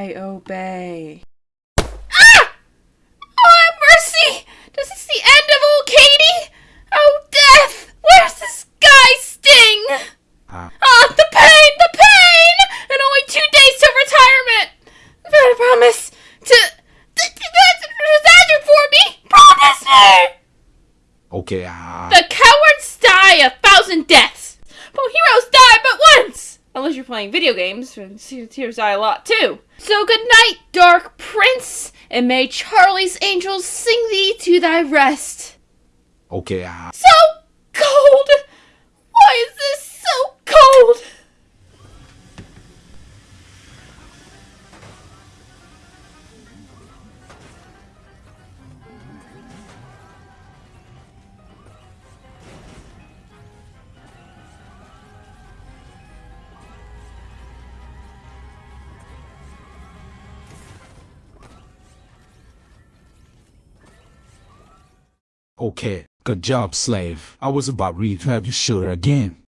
I obey. Ah! Oh, have mercy! Does this the end of old Katie? Oh, death! Where's this guy sting? Ah. Ah, the pain, the pain! And only two days till retirement. But I promise to to to disaster for me. Promise me. Okay, ah. The cowards die a thousand deaths, but heroes die but once. Unless you're playing video games, and heroes die a lot too. So good night, Dark Prince, and may Charlie's angels sing thee to thy rest. Okay, ah. So Okay, good job, slave. I was about to have you shoot again.